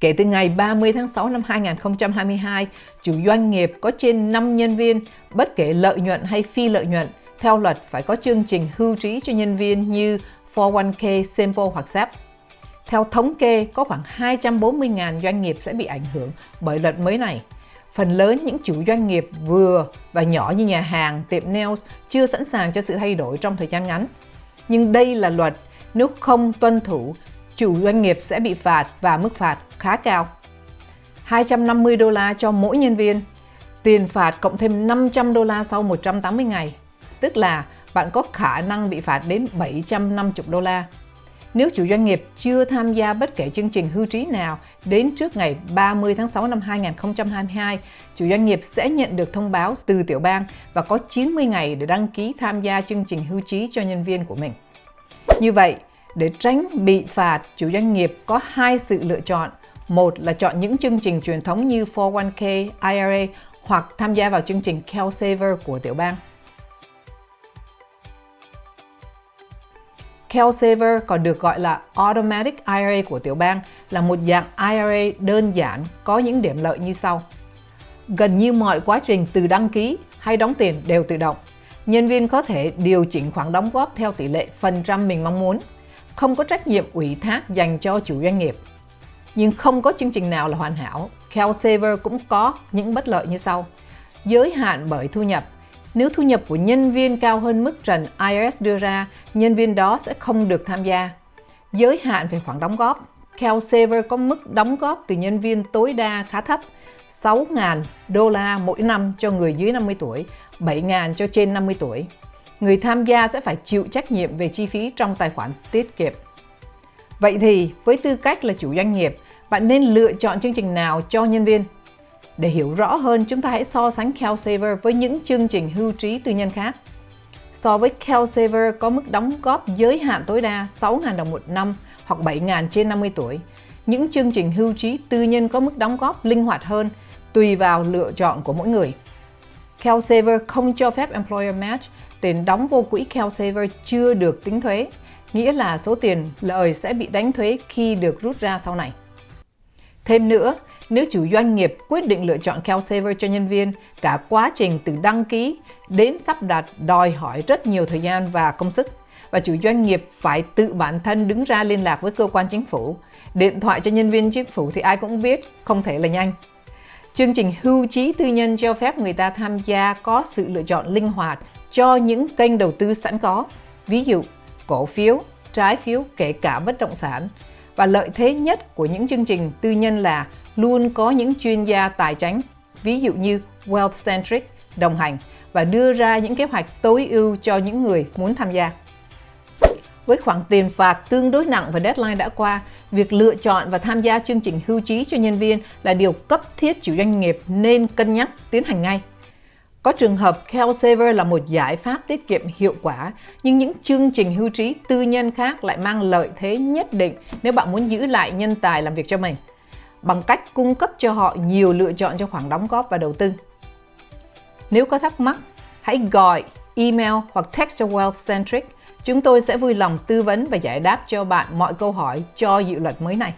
Kể từ ngày 30 tháng 6 năm 2022, chủ doanh nghiệp có trên 5 nhân viên, bất kể lợi nhuận hay phi lợi nhuận, theo luật phải có chương trình hưu trí cho nhân viên như 401k, Simple hoặc SEP. Theo thống kê, có khoảng 240.000 doanh nghiệp sẽ bị ảnh hưởng bởi luật mới này. Phần lớn những chủ doanh nghiệp vừa và nhỏ như nhà hàng, tiệm nails chưa sẵn sàng cho sự thay đổi trong thời gian ngắn. Nhưng đây là luật, nếu không tuân thủ, chủ doanh nghiệp sẽ bị phạt và mức phạt khá cao. 250 đô la cho mỗi nhân viên, tiền phạt cộng thêm 500 đô la sau 180 ngày, tức là bạn có khả năng bị phạt đến 750 đô la. Nếu chủ doanh nghiệp chưa tham gia bất kể chương trình hưu trí nào đến trước ngày 30 tháng 6 năm 2022, chủ doanh nghiệp sẽ nhận được thông báo từ tiểu bang và có 90 ngày để đăng ký tham gia chương trình hưu trí cho nhân viên của mình. Như vậy, để tránh bị phạt, chủ doanh nghiệp có hai sự lựa chọn. Một là chọn những chương trình truyền thống như 401k, IRA hoặc tham gia vào chương trình CalSaver của tiểu bang. CalSaver còn được gọi là Automatic IRA của tiểu bang là một dạng IRA đơn giản có những điểm lợi như sau. Gần như mọi quá trình từ đăng ký hay đóng tiền đều tự động. Nhân viên có thể điều chỉnh khoản đóng góp theo tỷ lệ phần trăm mình mong muốn. Không có trách nhiệm ủy thác dành cho chủ doanh nghiệp. Nhưng không có chương trình nào là hoàn hảo. CalSaver cũng có những bất lợi như sau. Giới hạn bởi thu nhập nếu thu nhập của nhân viên cao hơn mức trần IRS đưa ra, nhân viên đó sẽ không được tham gia. Giới hạn về khoản đóng góp. CalSaver có mức đóng góp từ nhân viên tối đa khá thấp, 6.000 đô la mỗi năm cho người dưới 50 tuổi, 7.000 cho trên 50 tuổi. Người tham gia sẽ phải chịu trách nhiệm về chi phí trong tài khoản tiết kiệm. Vậy thì, với tư cách là chủ doanh nghiệp, bạn nên lựa chọn chương trình nào cho nhân viên? Để hiểu rõ hơn, chúng ta hãy so sánh CalSaver với những chương trình hưu trí tư nhân khác. So với CalSaver có mức đóng góp giới hạn tối đa 6.000 đồng một năm hoặc 7.000 trên 50 tuổi. Những chương trình hưu trí tư nhân có mức đóng góp linh hoạt hơn tùy vào lựa chọn của mỗi người. CalSaver không cho phép Employer Match, tiền đóng vô quỹ CalSaver chưa được tính thuế, nghĩa là số tiền lời sẽ bị đánh thuế khi được rút ra sau này. Thêm nữa, nếu chủ doanh nghiệp quyết định lựa chọn CalSaver cho nhân viên, cả quá trình từ đăng ký đến sắp đặt đòi hỏi rất nhiều thời gian và công sức và chủ doanh nghiệp phải tự bản thân đứng ra liên lạc với cơ quan chính phủ. Điện thoại cho nhân viên chính phủ thì ai cũng biết, không thể là nhanh. Chương trình hưu trí tư nhân cho phép người ta tham gia có sự lựa chọn linh hoạt cho những kênh đầu tư sẵn có, ví dụ cổ phiếu, trái phiếu, kể cả bất động sản. Và lợi thế nhất của những chương trình tư nhân là luôn có những chuyên gia tài chính, ví dụ như Wealth Centric, đồng hành và đưa ra những kế hoạch tối ưu cho những người muốn tham gia. Với khoản tiền phạt tương đối nặng và deadline đã qua, việc lựa chọn và tham gia chương trình hưu trí cho nhân viên là điều cấp thiết chủ doanh nghiệp nên cân nhắc tiến hành ngay. Có trường hợp CalSaver là một giải pháp tiết kiệm hiệu quả, nhưng những chương trình hưu trí tư nhân khác lại mang lợi thế nhất định nếu bạn muốn giữ lại nhân tài làm việc cho mình bằng cách cung cấp cho họ nhiều lựa chọn cho khoản đóng góp và đầu tư. Nếu có thắc mắc, hãy gọi, email hoặc text cho Wealth Centric. Chúng tôi sẽ vui lòng tư vấn và giải đáp cho bạn mọi câu hỏi cho dự luật mới này.